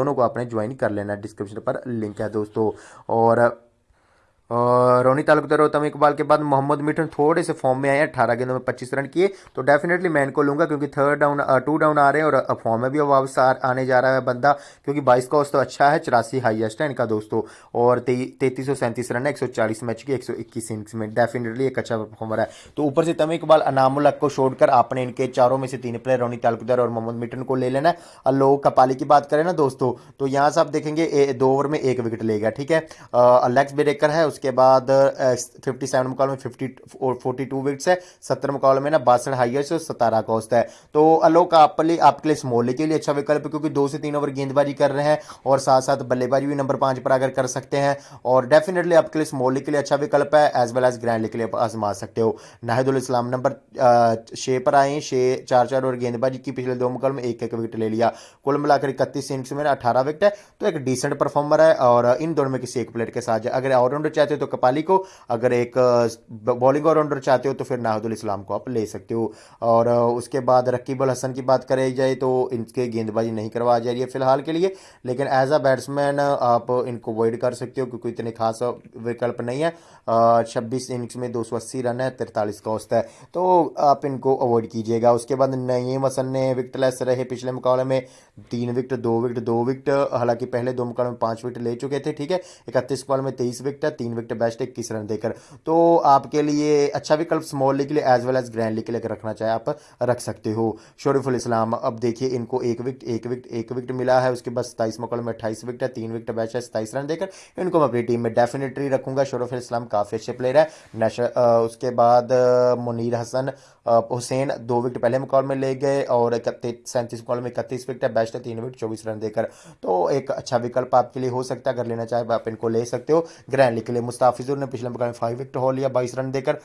दोनों को आपने ज्वाइन कर लेना डिस्क्रिप्शन पर लिंक है दोस्तों। और और रोनी तालुकदार और तम इकबाल के बाद मोहम्मद मिठन थोड़े से फॉर्म में आए अठारह गेंदों में पच्चीस रन किए। तो डेफिनेटली मैं इनको लूँगा क्योंकि थर्ड डाउन टू डाउन आ रहे हैं और फॉर्म में भी वापस आने जा रहा है बंदा। क्योंकि बाईस का तो अच्छा है, चौरासी हाइएस्ट है इनका दोस्तों। और तैतीस सौ सैंतीस रन है, एक सौ चालीस मैच की, एक सौ इक्कीस इनिंग्स में। डेफिनेटली एक अच्छा परफॉर्मर है। तो ऊपर से तम इकबाल अनामुल को छोड़कर आपने इनके चारों में से तीन प्लेयर रोनी तालुकदार और मोहम्मद मिठन को ले लेना है। और लोग कपाली की बात करें ना दोस्तों तो यहाँ से आप देखेंगे दो ओवर में एक विकेट लेगा ठीक है? लेग्स ब्रेकर है बाद फिफ्टी सेवन मुकाबले में फिफ्टी और फोर्टी टू विकेट्स है सत्तर मुकाबले में ना बासठ हाइएस्ट और सतारह कॉस्ट है। तो अलोक आपली आपके लिए स्मॉली के लिए अच्छा विकल्प है, क्योंकि दो से तीन ओवर गेंदबाजी कर रहे हैं और साथ साथ बल्लेबाजी भी नंबर पाँच पर अगर कर सकते हैं। और डेफिनेटली आपके लिए स्मॉली के लिए अच्छा विकल्प है एज वेल एज ग्रैंड के लिए आजमा सकते हो। नाहिदुल इस्लाम नंबर छः पर आए छः चार चार ओवर गेंदबाजी की पिछले दो मुकाबले में एक एक विकेट ले लिया। कुल मिलाकर इकतीस इनिंग्स में अठारह विकेट है तो एक डिसेंट परफॉर्मर है और इन दोनों में किसी एक प्लेयर के साथ अगर ऑलराउंडर चाहते हो तो कपाली को, अगर एक बॉलिंग ऑलराउंडर चाहते हो तो फिर नाहदुल इस्लाम को आप ले सकते हो। और उसके बाद रकीबुल हसन की बात करें जाए तो इनके गेंदबाजी नहीं करवा जा रही है फ़िलहाल के लिए, लेकिन एज अ बैट्समैन आप इनको अवॉइड कर सकते हो क्योंकि इतने खास विकल्प नहीं है। छब्बीस इनिंग्स में दो सौ अस्सी रन है, तिरतालीस का औसत है। तो आप इनको अवॉइड कीजिएगा। उसके बाद नईम हसन ने विकटलेस रहे पिछले मुकाबले में। तीन विकेट, दो विकेट दो विकेट, हालाँकि पहले दो मुकाबले में पाँच विकेट ले चुके थे, ठीक है? इकतीस मुकाबले में तेईस विकेट है, तीन विकेट बेस्ट इक्कीस रन देकर। तो आपके लिए अच्छा विकल्प स्मॉल लीग के लिए as well as grand league के लिए रखना चाहे, आप रख सकते हो। शरीफुल इस्लाम, अब देखिए इनको एक विकेट एक विकेट एक विकेट मिला है, उसके बाद सताईस मुकाबले में अट्ठाईस विकेट है, तीन विकेट बैच है, सताईस रन देकर इनको मैं अपनी टीम में डेफिनेटली रखूँगा। शरीफुल इस्लाम काफ़ी अच्छे प्लेयर है। नेशनल उसके बाद मुनीर हसन हुसैन दो विकेट पहले मुकाबले में ले गए और सैंतीस मुकाबले में इकतीस विकेट है बेस्ट है, तीन विकेट, चौबीस रन देकर। तो एक अच्छा विकल्प आपके लिए हो सकता है, अगर लेना चाहे आप इनको ले सकते हो। ग्रैंड लीग के लिए मुस्ताफिजुर ने पिछले मुकाबले फाइव विकेट हो लिया, बाईस रन देकर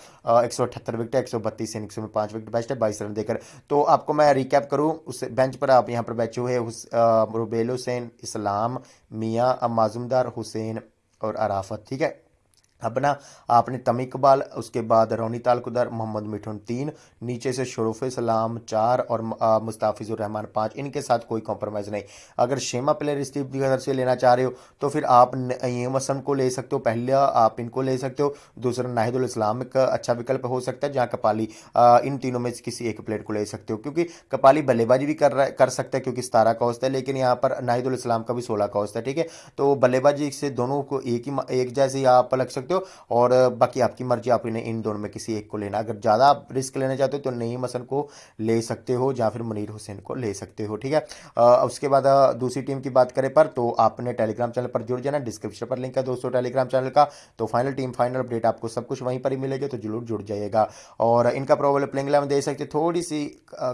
एक सौ अठहत्तर विकेट एक सौ बत्तीस इनिंग्स में पाँच विकेट बेस्ट है, बाईस रन देकर। तो आपको मैं रिकैप करूँ, उस बेंच पर आप यहाँ पर बैठे हुए रुबेल हुसैन, इस्लाम, मियाँ माजूमदार हुसैन और अराफत, ठीक है? अपना, आपने तम इकबाल, उसके बाद रोनी तालकुदर मोहम्मद मिठुन तीन, नीचे से शरूफ सलाम चार और मुस्ताफिजुर रहमान पाँच। इनके साथ कोई कॉम्प्रोमाइज़ नहीं। अगर शेमा प्लेयर स्टीव तरफ़ से लेना चाह रहे हो तो फिर आप यम असम को ले सकते हो। पहले आप इनको ले सकते हो। दूसरा नाहिदुल इस्लाम का अच्छा विकल्प हो सकता है, जहाँ कपाली इन तीनों में किसी एक प्लेयर को ले सकते हो। क्योंकि कपाली बल्लेबाजी भी कर रहा, कर सकता है, क्योंकि सतारह का है, लेकिन यहाँ पर नाहिदुल इस्लाम का भी सोलह का है, ठीक है? तो बल्लेबाजी से दोनों को एक ही एक जैसे ही आप लग सकते हो। और बाकी आपकी मर्ज़ी, आप इन्हें इन दोनों में किसी एक को लेना। अगर ज़्यादा आप रिस्क लेना चाहते हो तो नईम हसन को ले सकते हो या फिर मुनीर हुसैन को ले सकते हो, ठीक है? उसके बाद दूसरी टीम की बात करें पर तो आपने टेलीग्राम चैनल पर जुड़ जाना। डिस्क्रिप्शन पर लिंक है दोस्तों टेलीग्राम चैनल का। तो फाइनल टीम, फाइनल अपडेट आपको सब कुछ वहीं पर ही मिलेगा तो ज़रूर जुड़ जाइएगा। और इनका प्रोबेबल प्लेइंग इलेवन दे सकते थोड़ी सी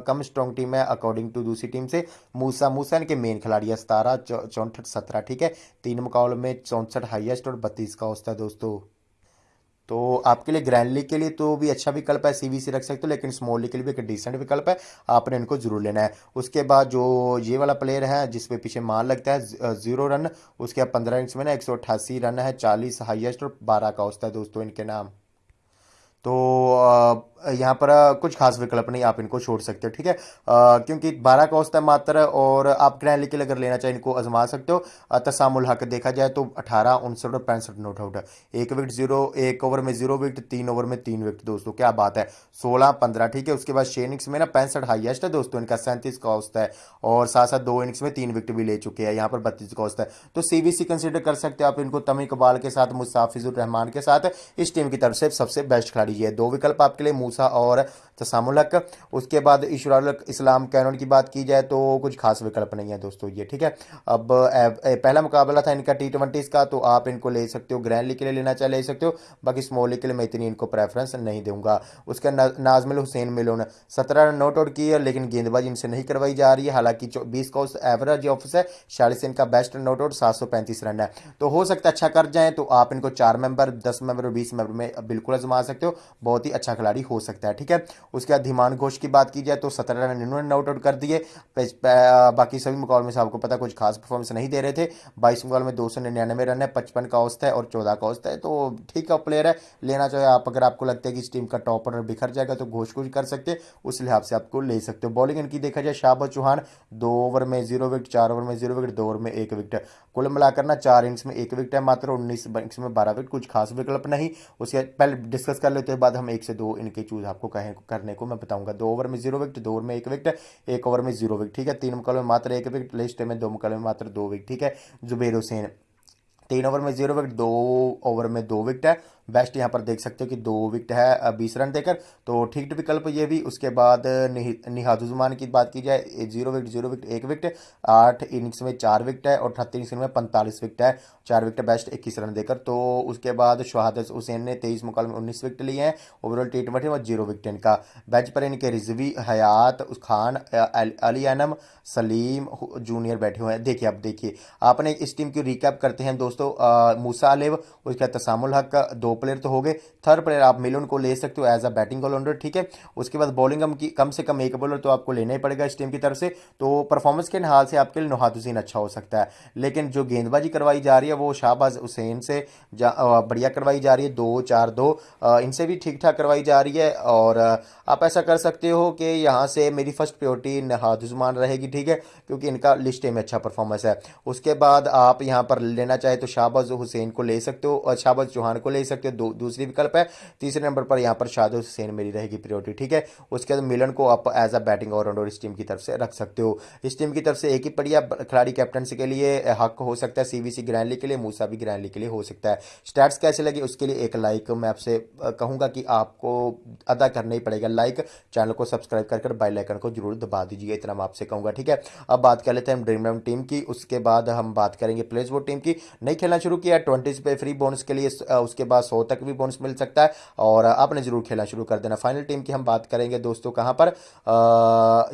कम स्ट्रॉन्ग टीम है अकॉर्डिंग टू दूसरी टीम से। मूसा मूसा इनके मेन खिलाड़ी है सतारह चौंसठ, सत्रह, ठीक है? तीन मुकाबले में चौंसठ हाइएस्ट और बत्तीस का होता है दोस्तों। तो आपके लिए ग्रैंड लीग के लिए तो भी अच्छा विकल्प है सीवीसी रख सकते हो, लेकिन स्मॉल के लिए भी एक डिसेंट विकल्प है, आपने इनको ज़रूर लेना है। उसके बाद जो ये वाला प्लेयर है जिसपे पीछे मार लगता है ज़ीरो रन उसके बाद पंद्रह इनिंग्स में ना एक सौ अट्ठासी रन है, चालीस हाइएस्ट और बारह का होता है दोस्तों इनके नाम। तो यहाँ पर कुछ खास विकल्प नहीं, आप इनको छोड़ सकते हो, ठीक है? क्योंकि बारह का औसत है मात्र, और आप ग्रैंड के अगर लेना चाहें, इनको आजमा सकते हो। तसामुल हक देखा जाए तो अठारह, उनसठ और पैंसठ नोट आउट एक विकेट ज़ीरो, एक ओवर में ज़ीरो विकेट, तीन ओवर में तीन विकेट, दोस्तों, क्या बात है? सोलह, पंद्रह, ठीक है? उसके बाद छह इनिंग्स में ना पैंसठ हाइएस्ट है दोस्तों, इनका सैंतीस का औसत है, और साथ साथ दो इनिंग्स में तीन विकेट भी ले चुके हैं, यहाँ पर बत्तीस का औसत है। तो सीबीसी कंसिडर कर सकते हो आप इनको तमी इकबाल के साथ मुस्ताफिजुर रहमान के साथ। इस टीम की तरफ़ से सबसे बेस्ट खिलाड़ी है। दो विकल्प आपके लिए मूसा और तसामुलक। उसके बाद इशराल इस्लाम कैनन की बात की जाए तो कुछ खास विकल्प नहीं है दोस्तों ये ठीक है? अब ए, ए, पहला मुकाबला था इनका टी ट्वेंटी का तो आप इनको ले सकते हो ग्रैंड लीग के लिए लेना चाहे ले सकते हो बाकी स्मॉल लीग के लिए मैं इतनी इनको प्रेफरेंस नहीं दूँगा। उसके नाजमिल हुसैन मिलोन सत्रह रन नोट आउट किए लेकिन गेंदबाजी इनसे नहीं करवाई जा रही है। हालाँकि बीस का एवरेज ऑफ़िस है चालीस इनका बेस्ट नोट आउट सात सौ पैंतीस रन है। तो हो सकता है अच्छा कर जाए तो आप इनको चार मेंबर दस मेंबर और बीस मेंबर में बिल्कुल आजमा सकते हो। बहुत ही अच्छा खिलाड़ी हो सकता है, ठीक है? उसके बाद धीमान घोष की बात की जाए तो सत्रह रन इन्होंने नॉट आउट कर दिए। बाकी सभी मुकाबले में से आपको पता कुछ खास परफॉर्मेंस नहीं दे रहे थे। बाईस मुकाबले में दो सौ निन्यानवे रन है, पचपन का औस्त है और चौदह का औस्त है। तो ठीक है प्लेयर है। लेना चाहे आप, अगर आपको लगता है कि इस टीम का टॉप ऑर्डर बिखर जाएगा तो घोष कुछ कर सकते उस लिहाज से आपको ले सकते हो। बॉलिंग इनकी देखा जाए, शाहबाज चौहान दो ओवर में ज़ीरो विकेट चार ओवर में ज़ीरो विकेट दो ओवर में एक विकेट कुल मिलाकर ना चार इनिंग्स में एक विकेट है मात्र, उन्नीस इनिंग्स में बारह विकेट कुछ खास विकल्प नहीं। उसके पहले डिस्कस कर लेते हैं, बाद हम एक से दो इनके चूज़ आपको कहें, करने को मैं बताऊँगा। दो ओवर में ज़ीरो विकेट, दो ओवर में एक विकेट, एक ओवर में ज़ीरो विकेट, ठीक है? तीन मुकाबले में मात्र एक विकेट, लिस्ट में दो मुकाबले में मात्र दो विकेट, ठीक है? जुबेर हुसैन, तीन ओवर में ज़ीरो विकेट, दो ओवर में दो विकेट है। बेस्ट यहाँ पर देख सकते हो कि दो विकेट है बीस रन देकर। तो ठीक विकल्प ये भी, उसके बाद निहाजुजमान की बात की जाए ज़ीरो विकेट ज़ीरो विकेट, एक विकेट, आठ इनिंग्स में चार विकेट है और अठहत्तर इनिंग्स में पैंतालीस विकेट है। चार विकेट बेस्ट, इक्कीस रन देकर। तो उसके बाद शहादत हुसैन ने तेईस मुकाल में उन्नीस विकेट लिए हैं। ओवरऑल टी ट्वेंटी में ज़ीरो विकेट इनका। बेंच पर इनके रिजवी, हयात खान अली अनम सलीम जूनियर बैठे हुए हैं। देखिए अब देखिए। आपने इस टीम की रिकैप करते हैं दोस्तों। मूसा अलेव उसके तसामुल हक, दो प्लेयर तो हो गए। थर्ड प्लेयर आप मिलन को ले सकते हो एज अ बैटिंग ऑलराउंडर ठीक है? उसके बाद बॉलिंग की कम से कम एक बॉलर तो आपको लेना ही पड़ेगा इस टीम की तरफ़ से। तो परफॉर्मेंस के हाल से आपके लिए नोहाद हुसैन अच्छा हो सकता है। लेकिन जो गेंदबाजी करवाई जा रही है, वो शाहबाज हुसैन से बढ़िया करवाई जा रही है। दो, चार, दो इनसे भी ठीक ठाक करवाई जा रही है और आप ऐसा कर सकते हो कि यहाँ से मेरी फ़र्स्ट प्योरिटी नहाद रहेगी, ठीक है? क्योंकि इनका लिस्ट में अच्छा परफॉर्मेंस है। उसके बाद आप यहाँ पर लेना चाहे तो शाहबाज हुसैन को ले सकते हो और शाहबाज चौहान को ले सकते हो दो, दूसरी विकल्प है। तीसरे नंबर पर यहाँ पर शाहद हुसैन मेरी रहेगी प्रियोरिटी ठीक है? उसके बाद मिलन को आप एज अ बैटिंग ऑलराउंडर इस टीम की तरफ़ से रख सकते हो। इस टीम की तरफ़ से एक ही बढ़िया खिलाड़ी कैप्टनसी के लिए हक हो सकता है। सीवीसी ग्रैंडली के लिए मूसा भी ग्रैंडली के लिए हो सकता है। स्टैट्स कैसे लगे? उसके लिए एक लाइक मैं आपसे कहूँगा कि आपको अदा करना ही पड़ेगा लाइक चैनल को सब्सक्राइब कर कर बेल आइकन को ज़रूर दबा दीजिए, इतना मैं आपसे कहूँगा, ठीक है? अब बात कर लेते हैं ड्रीम इलेवन टीम की। उसके बाद हम बात करेंगे प्लेस बोर्ड टीम की। नहीं खेलना शुरू किया ट्वेंटी पे फ्री बोनस के लिए उसके बाद सौ तक भी बोनस मिल सकता है। और आपने ज़रूर खेलना शुरू कर देना। फाइनल टीम की हम बात करेंगे दोस्तों कहाँ पर?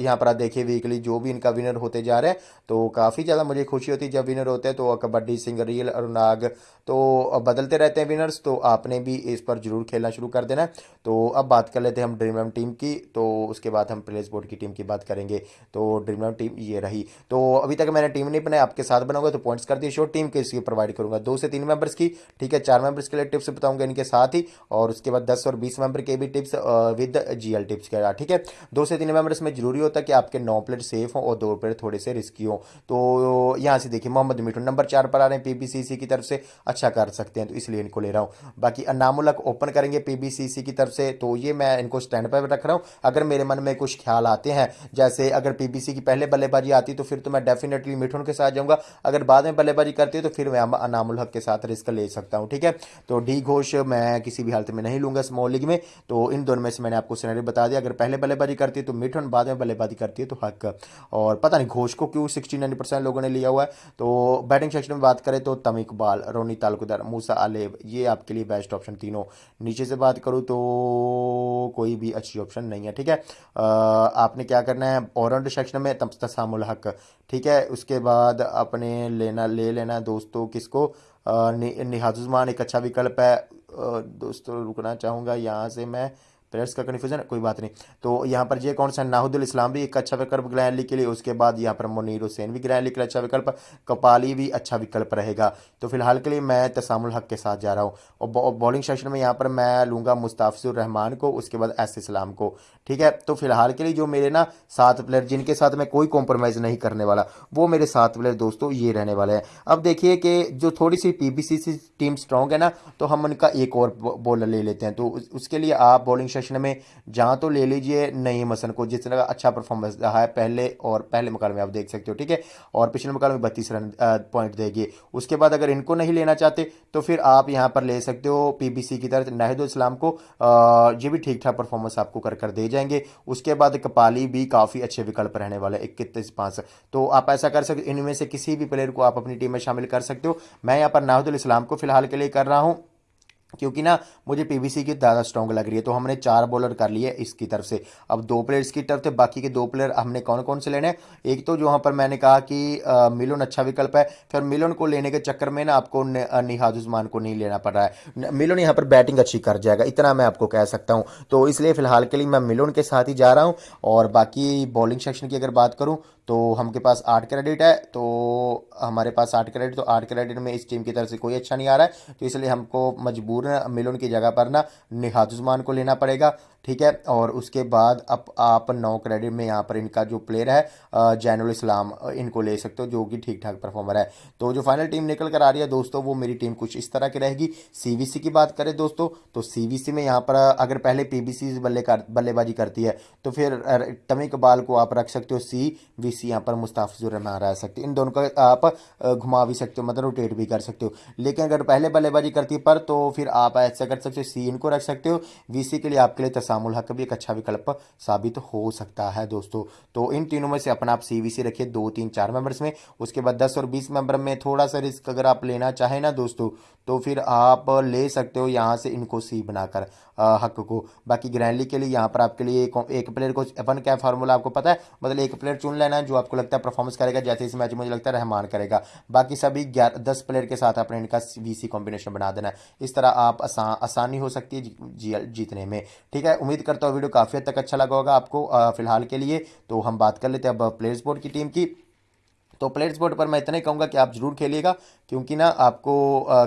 यहाँ पर आप देखिए वीकली जो भी इनका विनर होते जा रहे हैं तो काफ़ी ज़्यादा मुझे खुशी होती है जब विनर होते हैं तो कबड्डी सिंगरियल और नाग तो बदलते रहते हैं विनर्स तो आपने भी इस पर ज़रूर खेलना शुरू कर देना। तो अब बात कर लेते हैं हम ड्रीम टीम की तो उसके बाद हम प्लेस बोर्ड की टीम की बात करेंगे। तो ड्रीम टीम ये रही। तो अभी तक मैंने टीम नहीं बनाई, आपके साथ बनाऊँगा तो पॉइंट्स कर दिए शो टीम के इसकी प्रोवाइड करूँगा। दो से तीन मेंबर्स की, ठीक है, चार मेंबर्स के लिए टिप्स बताऊँगा इनके साथ ही, और उसके बाद दस और बीस मेंबर के भी टिप्स विद जीएल टिप्स के ठीक है? दो से तीन मेंबर्स में ज़रूरी होता है कि आपके नौ प्लेयर सेफ़ हो और दो प्लेयर थोड़े से रिस्की हो। तो यहाँ से देखिए, मोहम्मद मिठू नंबर चार पर आ रहे हैं पीबीसीसी की तरफ़ से। अच्छा कर सकते हैं तो इसलिए इनको ले रहा हूँ। बाकी अनामुलक ओपन करेंगे पीबीसीसी की तरफ़ से तो ये मैं इनको स्टैंड पर रख रहा हूँ। अगर मेरे मन में कुछ ख्याल आते हैं, जैसे अगर पीबीसी की पहले बल्लेबाजी आती तो फिर तो मैं डेफिनेटली मिठुन के साथ जाऊँगा। अगर बाद में बल्लेबाजी करती है तो फिर मैं अनामुल हक के साथ रिस्क ले सकता हूँ, ठीक है? तो डी घोष मैं किसी भी हालत में नहीं लूँगा स्मॉल लीग में। तो इन दोनों में से मैंने आपको सिनेरियो बता दिया। अगर पहले बल्लेबाजी करती है तो मिठुन बाद में बल्लेबाजी करती है तो हक। और पता नहीं घोष को क्यों सिक्सटी नाइन परसेंट लोगों ने लिया हुआ है। तो बैटिंग सेक्शन में बात करें तो तम इकबाल, रोनी तालुकदार, मूसा आलेब, ये आपके लिए बेस्ट ऑप्शन तीनों। नीचे से बात करूँ तो कोई भी अच्छी ऑप्शन नहीं है, ठीक है? आपने क्या करना है? ऑरेंज सेक्शन में तसामुल हक, ठीक है? उसके बाद अपने लेना, ले लेना दोस्तों किसको? निहाजुजमान एक अच्छा विकल्प है। दोस्तों रुकना चाहूँगा। यहाँ से मैं प्लेयर्स का कन्फ्यूज़न कोई बात नहीं। तो यहाँ पर ये कौन सा? नाहुदुल इस्लाम भी एक अच्छा विकल्प लीग के लिए, उसके बाद यहाँ पर मुनीर हुसैन भी के लिए अच्छा विकल्प, कपाली भी अच्छा विकल्प रहेगा। तो फ़िलहाल के लिए मैं तसामुल हक के साथ जा रहा हूँ। और बॉलिंग सेक्शन में यहाँ पर मैं लूँगा मुस्ताफिजुर रहमान को, उसके बाद एस इस्लाम को। ठीक है? तो फ़िलहाल के लिए जो मेरे ना सात प्लेयर जिनके साथ मैं कोई कॉम्प्रोमाइज़ नहीं करने वाला, वो मेरे सात प्लेयर दोस्तों ये रहने वाले हैं। अब देखिए कि जो थोड़ी सी पीबीसी टीम स्ट्रॉन्ग है ना तो हम उनका एक और बॉलर ले लेते हैं। तो उसके लिए आप बॉलिंग सेशन में, जहाँ तो ले लीजिए नई मसन को, जिस तरह अच्छा परफॉर्मेंस रहा है पहले और पहले मुकाल में आप देख सकते हो, ठीक है? और पिछले मुकाल में बत्तीस रन पॉइंट देगी। उसके बाद अगर इनको नहीं लेना चाहते तो फिर आप यहाँ पर ले सकते हो पीबीसी की तरफ़ नाहिद इस्लाम को ये भी ठीक ठाक परफॉर्मेंस आपको कर कर दे जाएँगे। उसके बाद कपाली भी काफ़ी अच्छे विकल्प रहने वाले इक्कीस पाँच। तो आप ऐसा कर सकते इनमें से किसी भी प्लेयर को आप अपनी टीम में शामिल कर सकते हो। मैं यहाँ पर नाहिद इस्लाम को फ़िलहाल के लिए कर रहा हूँ। क्योंकि ना, मुझे पीवीसी की ज़्यादा स्ट्रॉन्ग लग रही है तो हमने चार बॉलर कर लिए इसकी तरफ़ से। अब दो प्लेयर्स की तरफ़ से, बाकी के दो प्लेयर हमने कौन कौन से लेने हैं? एक तो जो वहाँ पर मैंने कहा कि मिलोन अच्छा विकल्प है, फिर मिलोन को लेने के चक्कर में ना आपको निहाज उस्मान को नहीं लेना पड़ रहा है। मिलोन यहाँ पर बैटिंग अच्छी कर जाएगा, इतना मैं आपको कह सकता हूँ। तो इसलिए फ़िलहाल के लिए मैं मिलोन के साथ ही जा रहा हूँ, और बाकी बॉलिंग सेक्शन की अगर बात करूँ तो हमके पास आठ क्रेडिट है तो हमारे पास आठ क्रेडिट तो आठ क्रेडिट में इस टीम की तरफ़ से कोई अच्छा नहीं आ रहा है तो इसलिए हमको मजबूर मिलन की जगह पर ना निहाज उस्मान को लेना पड़ेगा, ठीक है? और उसके बाद अब आप नौ क्रेडिट में यहाँ पर इनका जो प्लेयर है जैनुल इस्लाम इनको ले सकते हो, जो कि ठीक ठाक परफॉर्मर है। तो जो फाइनल टीम निकल कर आ रही है दोस्तों, वो मेरी टीम कुछ इस तरह की रहेगी। सीवीसी की बात करें दोस्तों तो सीवीसी में यहाँ पर अगर पहले पीबीसी बल्ले कर बल्लेबाजी करती है तो फिर टमी कबाल को आप रख सकते हो सी वी सी यहाँ पर मुस्ताफिजुर रहमान रह सकते इन दोनों का आप घुमा भी सकते हो मतलब रोटेट भी कर सकते हो। लेकिन अगर पहले बल्लेबाजी करती पर तो फिर आप ऐसा कर सकते हो सी इनको रख सकते हो। वीसी के लिए आपके लिए तसामुल हक भी एक अच्छा विकल्प साबित हो सकता है दोस्तों। तो इन तीनों में से अपना आप सी वी सी रखिए दो तीन चार मेंबर्स में। उसके बाद दस और बीस मेंबर में थोड़ा सा रिस्क अगर आप लेना चाहें ना दोस्तों तो फिर आप ले सकते हो यहाँ से इनको सी बनाकर हक को। बाकी ग्रैंडली के लिए यहाँ पर आपके लिए एक, प्लेयर को अपन क्या फार्मूला आपको पता है? मतलब एक प्लेयर चुन लेना जो आपको लगता है परफॉर्मेंस करेगा, जैसे इस मैच में मुझे लगता है रहमान करेगा। बाकी सभी ग्यारह, दस प्लेयर के साथ आपने इनका वी कॉम्बिनेशन बना देना इस तरह आप आसान आसानी हो सकती है जीतने में। ठीक है, उम्मीद करता हूँ वीडियो काफ़ी हद तक अच्छा लगा होगा आपको फ़िलहाल के लिए। तो हम बात कर लेते हैं अब प्लेयर्स बोर्ड की टीम की। तो प्लेयर्स बोर्ड पर मैं इतना ही कहूँगा कि आप ज़रूर खेलिएगा। क्योंकि ना आपको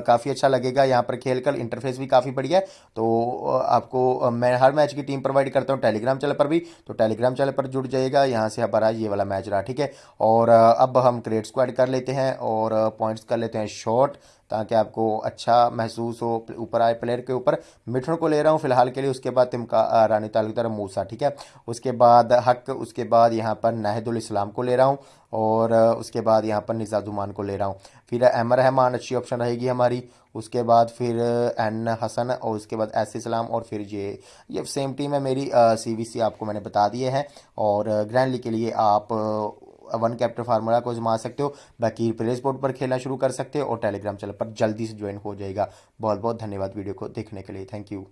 काफ़ी अच्छा लगेगा। यहाँ पर खेल कर इंटरफेस भी काफ़ी बढ़िया है। तो आपको मैं हर मैच की टीम प्रोवाइड करता हूँ टेलीग्राम चैनल पर भी। तो टेलीग्राम चैनल पर जुड़ जाइएगा। यहाँ से हमारा ये वाला मैच रहा, ठीक है? और अब हम क्रेड स्क्वाड कर लेते हैं और पॉइंट्स कर लेते हैं शॉर्ट ताकि आपको अच्छा महसूस हो ऊपर आए प्लेयर के ऊपर। मिठन को ले रहा हूँ फ़िलहाल के लिए। उसके बाद तिमका रानी तालुकदार मूसा, ठीक है? उसके बाद हक, उसके बाद यहाँ पर नाहिदुल इस्लाम को ले रहा हूँ। और उसके बाद यहाँ पर निज़ाजुमान को ले रहा हूँ। फिर एम रहमान, अच्छी ऑप्शन रहेगी हमारी। उसके बाद फिर एन हसन और उसके बाद एस इस्लाम और फिर ये ये सेम टीम है मेरी सी बी सी आपको मैंने बता दिए हैं। और ग्रैंड लीग के लिए आप वन कैप्टन फार्मूला को जमा सकते हो। बाकी प्ले स्पोर्ट पर खेलना शुरू कर सकते हो और टेलीग्राम चैनल पर जल्दी से ज्वाइन हो जाएगा। बहुत बहुत धन्यवाद वीडियो को देखने के लिए। Thank you